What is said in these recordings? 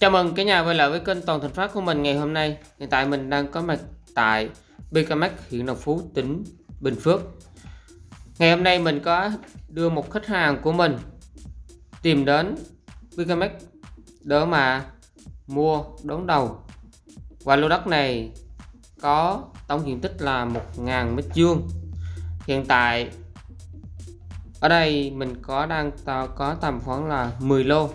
Chào mừng cả nhà quay lại với kênh Toàn Thành Phát của mình ngày hôm nay. Hiện tại mình đang có mặt tại BKMX huyện Đồng Phú, tỉnh Bình Phước. Ngày hôm nay mình có đưa một khách hàng của mình tìm đến BKMX để mà mua đón đầu. Và lô đất này có tổng diện tích là 1.000 mét vuông. Hiện tại ở đây mình có đang có tầm khoảng là 10 lô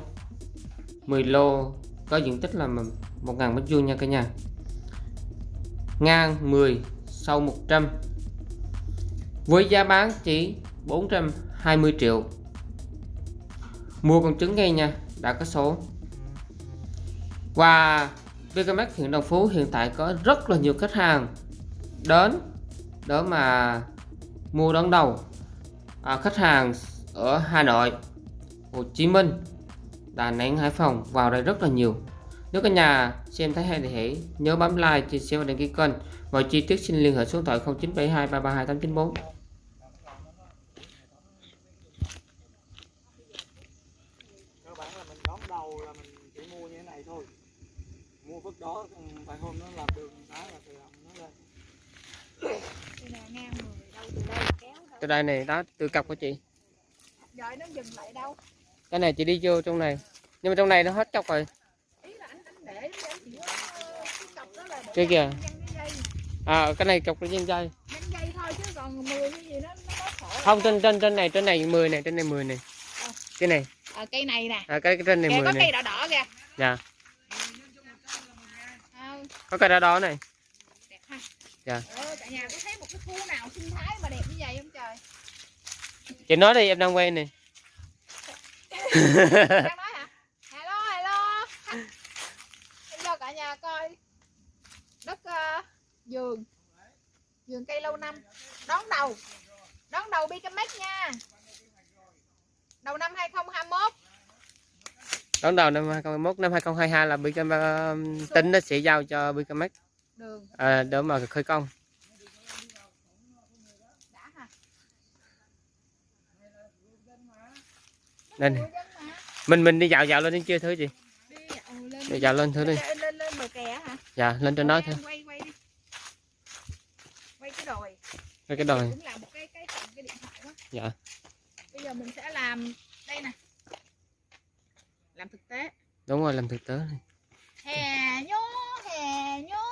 10 lô có diện tích là 1.000 mét vuông nha cả nhà. Ngang 10 sau 100 với giá bán chỉ 420 triệu. Mua con trứng ngay nha đã có số. Và BKMX huyện Đồng Phú hiện tại có rất là nhiều khách hàng đến đó mà mua đón đầu à, khách hàng ở Hà Nội Hồ Chí Minh. Đà Nẵng Hải Phòng vào đây rất là nhiều. Nếu cả nhà xem thấy hay thì hãy nhớ bấm like chia sẻ và đăng ký kênh. Mọi chi tiết xin liên hệ số điện thoại 0972 332 894 cơ bản là mình đón đầu là mình chỉ mua như thế này thôi. Mua vứt đó vài hôm nó làm đường đá là tự động nó lên. Đây nè ngang 10 đâu từ đây kéo đâu. từ đây này đó từ cặp của chị. Rồi nó dừng lại đâu? cái này chị đi vô trong này nhưng mà trong này nó hết cọc rồi cái kìa. à cái này cọc cái dây dây dăng dây thôi chứ còn 10 cái gì nó nó có khổ. không trên trên trên này trên này 10 này trên này 10 này cái này Ờ, cây này nè. à, cái, cái trên này Kìa 10 có này cây đỏ đỏ kìa. dạ có cái đó đó này đẹp ha. Dạ. Cả nhà có thấy một cái khu nào sinh thái mà đẹp như vậy không trời? chị nói đi em đang quay này Đang nói hả? Hello hello. Em cho cả nhà coi đất ờ, vườn. Vườn cây lâu năm. Đón đầu. Đón đầu BKMX nha. Đầu năm 2021 đón đầu năm 2021 năm 2022 là BKM uh, tính nó sẽ giao cho BKMX đường. À, để mà khởi công. Mà. mình mình đi dạo dạo lên đến chưa thứ gì? Đi ừ, đi dạo lên thử đi lên lên, lên bờ kè hả dạ lên trên đó thôi quay quay đi. Quay cái đồi. Cái cái đồi. Cũng là một cái cái cái điện thoại quá dạ. Bây giờ mình sẽ làm đây nè. Làm thực tế. Đúng rồi làm thực tế này. hè nhố hè nhố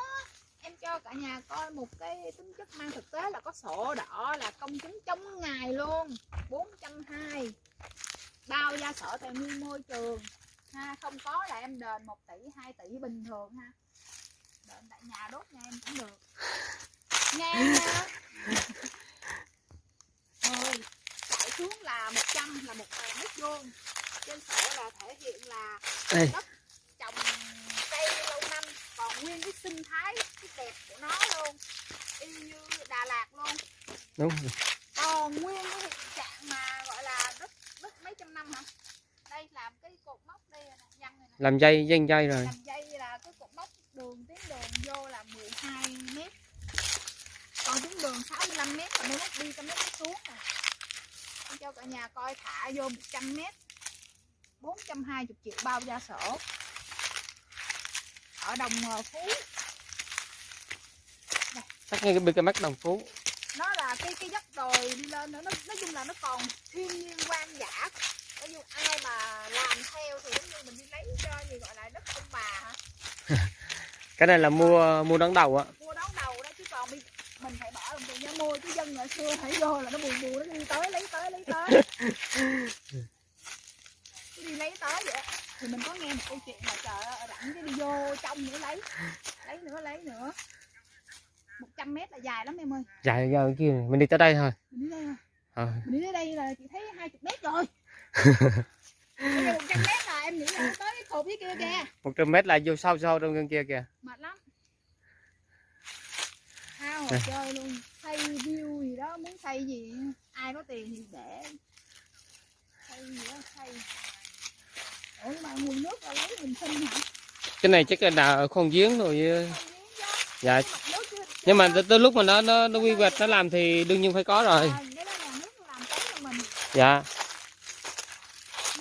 em cho cả nhà coi một cái tính chất mang thực tế là có sổ đỏ là công chứng trong ngày luôn. 420 bao gia sở tài nguyên môi trường. Ha không có là em đền 1 tỷ 2 tỷ bình thường ha đền tại nhà đốt nhà em cũng được. Nghe nha. Rồi chạy xuống là 100 là một mét vuông. Trên sổ là thể hiện là đây trồng cây lâu năm còn nguyên cái sinh thái cái đẹp của nó luôn. Y như Đà Lạt luôn. Đúng rồi. còn nguyên cái hiện trạng mà gọi là đất đất mấy trăm năm hả? Đây làm cái cột mốc đây này nè. Làm dây dây dây rồi. Làm dây là cái cột mốc đường tuyến đường vô là 12 mét. Còn tuyến đường 65 mét mới mốt đi trăm mét xuống nè Em cho cả nhà coi thả vô 100 mét. 420 triệu bao gia sổ. Ở đồng phú. Chắc như cái BKMX đồng phú. Nó là cái cái dốc đồi đi lên nữa. Nó nói chung là nó còn thiên nhiên quan dã. Nói chung ai mà làm theo thì giống như mình đi lấy cho gì gọi là đất ông bà hả cái này là mua mua đón đầu á mua đón đầu đó chứ còn mình phải bỏ đồng tiền ra mua chứ dân ngày xưa phải vô là nó buồn buồn nó đi tới lấy tới lấy tới. Cứ đi lấy tới vậy. Thì mình có nghe một câu chuyện mà trời ơi rảnh cái đi vô trong nữa lấy lấy nữa lấy nữa. 100 mét là dài lắm em ơi. Dài ra kia mình đi tới đây thôi. Mình đi đây thôi. Ờ. mình đi tới đây là chị thấy 20 mét rồi Bây giờ 100 mét là em nghĩ là tới cái cột dưới kia kìa. 100 mét là vô sâu sâu trong kia kìa. Mệt lắm. Thao Đây. chơi luôn. Xây view gì đó muốn xây gì? Ai có tiền thì để. Xây gì đó xây ủa mà nguồn nước là lấy mình sinh hả? Cái này chắc là đào khoan giếng rồi ờ, giếng chứ. dạ. Nhưng mà tới, lúc mà nó nó nó quy hoạch nó làm thì đương nhiên phải có rồi. À,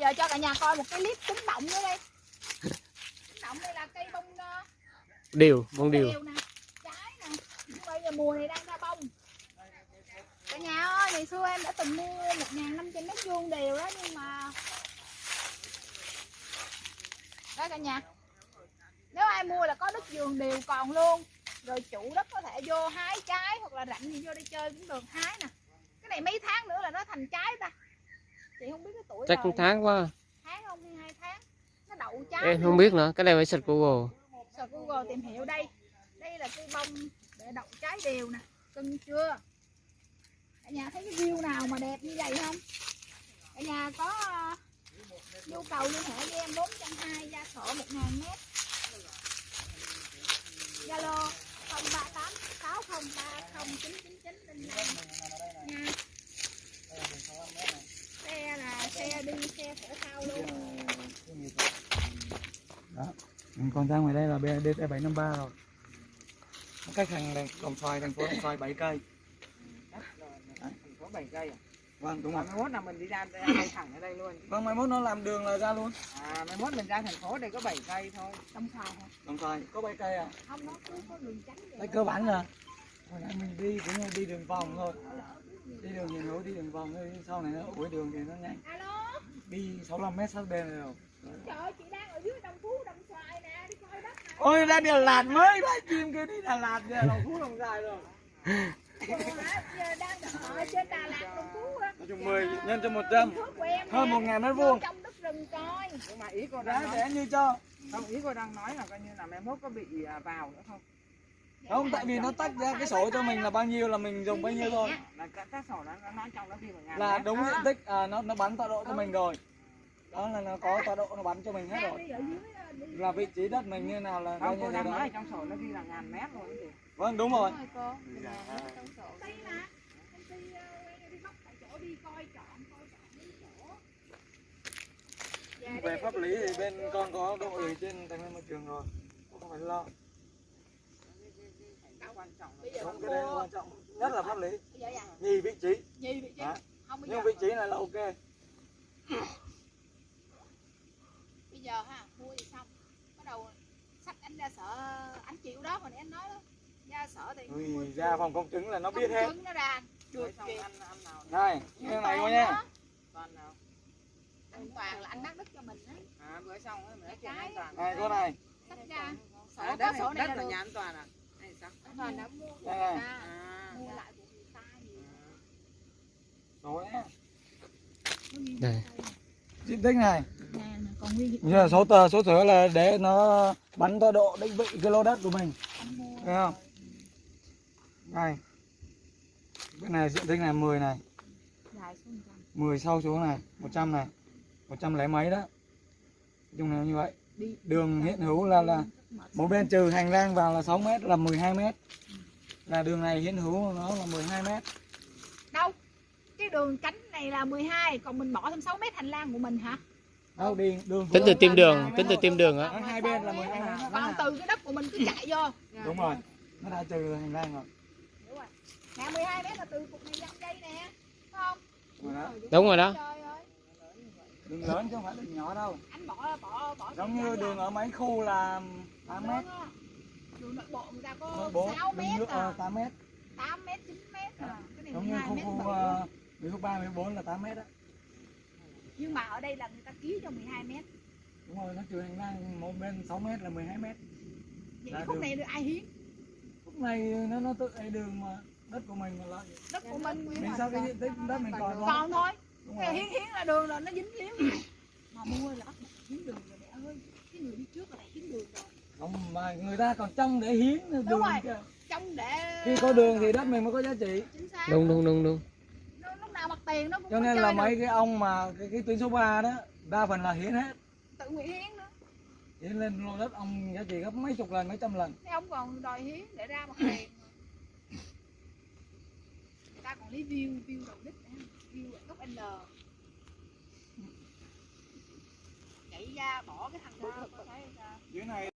giờ cho cả nhà coi một cái clip cúng động nữa đây. Cúng động đây là cây bông ờ, điều bông điều. nè trái nè. Nhưng bây giờ mùa này đang ra bông. Cả nhà ơi ngày xưa em đã từng mua một ngàn năm trăm mét vuông đều đó nhưng mà đó cả nhà. Nếu ai mua là có đất vườn đều còn luôn. Rồi chủ đất có thể vô hái trái hoặc là rảnh gì vô đi chơi cũng được hái nè cái này mấy tháng nữa là nó thành trái ta chị không biết cái tuổi chắc đời. tháng quá. Tháng không hai tháng. Nó đậu trái em không biết nữa cái này phải search google. Search Google tìm hiểu đây. Đây là cây bông để đậu trái đều nè. Cưng chưa? Cả nhà thấy cái view nào mà đẹp như vậy không? Cả nhà có ờ, nhu cầu liên hệ với em 420 gia sổ 1000 mét Zalo 038 6030 999 linh năm. Nha xe là xe đi xe thể thao luôn. Ừ, con ra ngoài đây là BD 753 rồi. Cách thành này, đồng xoài thành phố đồng xoài 7 cây. Thành phố 7 cây à? vâng đúng rồi. 31 là mình đi ra đây thẳng ở đây luôn. vâng mai mốt nó làm đường là ra luôn. À 21 mình ra thành phố đây có 7 cây thôi. trong xoài hả? Đồng xoài có 7 cây à? Không nó cứ có đường tránh vậy. Đây cơ bản là hồi nãy mình đi cũng đi đường vòng thôi đi đường hiện hữu đi đường vòng thôi sau này nó ủi đường thì nó nhanh. Alo? Đi 65 mét sát bên rồi. Trời ơi chị đang ở dưới đồng phú đồng xoài nè đi coi đất nè ôi ra Đà Lạt mới ra chim kêu đi Đà Lạt về đồng phú đồng dài rồi. Giờ đang ở trên Đà Lạt đồng phú á nói chung 10 nhân cho 100 Phước của em hơn nè. 1 ngàn mét vuông. trong đất rừng coi. Nhưng mà ý cô nói, rẻ như cho. Không ý cô đang nói là coi như là 21 có bị à, vào nữa không? Không tại vì nó tách ra cái sổ cho mình là bao nhiêu là mình dùng bấy nhiêu thôi. Là đúng diện tích à, nó nó bắn tọa độ cho mình rồi. Đó là nó có tọa độ nó bắn cho mình hết rồi. Là vị trí đất mình như nào là cô thế đang nói trong sổ nó ghi là ngàn mét luôn chị. vâng đúng rồi. Dạ, về pháp lý thì bên con có đội ủy trên tài nguyên môi trường rồi. Không phải lo Cái quan trọng là bây giờ không cái đấy là quan trọng nhất là pháp lý. Nhì vị trí. Vị không nhưng vị trí này là ok. Bây giờ ha mua thì xong. Bắt đầu sách anh ra sở anh chịu đó hồi nãy anh nói đó. Ra sở thì Ui, ra phòng công chứng là nó công biết hết. chứng nó ra. Được chuyện ăn ăn nào này như này coi nha. Toàn nào. an toàn là anh bắt đất cho mình á. À bữa xong ấy, mình nói chuyện an toàn. này cô này. Sách ra. Sổ À, đất sổ này, này đất là là nhà an toàn à? Toàn đã mua của Đây. Người này. ta À. mua lại của người ta số Nó ghi Đây. diện tích này hiện giờ số tờ số thửa là để nó bắn tọa độ định vị cái lô đất của mình. Thấy không? Này cái này diện tích này 10 này. Dài số 100 10 sau xuống này 100 này. 100 lấy mấy đó? Nói chung là như vậy đường hiện hữu là là một bên trừ hành lang vào là 6 mét là 12 mét là đường này hiện hữu của nó là 12 mét đâu cái đường cánh này là 12 còn mình bỏ thêm 6 mét hành lang của mình hả đâu đi đường tính từ tim đường tính từ tim đường á hai bên là 12 mét còn từ cái đất của mình cứ chạy vô đúng rồi nó đã trừ hành lang rồi Đúng rồi. Nè 12 mét là từ cục này dăm đây nè. Phải không? Rồi đó. đúng rồi đó. Đường lớn chứ không phải đường nhỏ đâu Anh bỏ bỏ bỏ giống như đường ở mấy khu là 8 mét Đường, á. nội bộ người ta có bộ 6 đường mét nước à. ờ, 8 mét 8 mét 9 mét à. Cái này giống như 12 khu mét khu ờ, Mỹ Phước 3, Mỹ Phước 4 là 8 mét đó Nhưng mà ở đây là người ta ký cho 12 mét. đúng rồi nó trừ hành lang một bên 6 mét là 12 mét Vậy Là khúc đường. này được ai hiến? lúc này nó nó tự đường mà đất của mình mà lại Đất của mình mình sao cái diện tích đất mình còn còn thôi cái hiến hiến là đường rồi nó dính hiến mà mua là hiến đường rồi mẹ ơi. Cái người đi trước là hiến đường rồi. Không mà người ta còn trong để hiến đường đúng rồi. kìa. trong để khi có đường thì đất mình mới có giá trị. Đúng đúng đúng đúng. Lúc nào mặt tiền nó cũng cho nên là mấy cái ông mà cái, cái tuyến số 3 đó đa phần là hiến hết. Tự nguyện hiến nữa. Hiến lên lô đất ông giá trị gấp mấy chục lần mấy trăm lần. Thế ông còn đòi hiến để ra mặt tiền. Người ta còn lấy view view đầu đích nữa view góc N. Chạy ra bỏ cái thằng ra có thấy sao. dưới này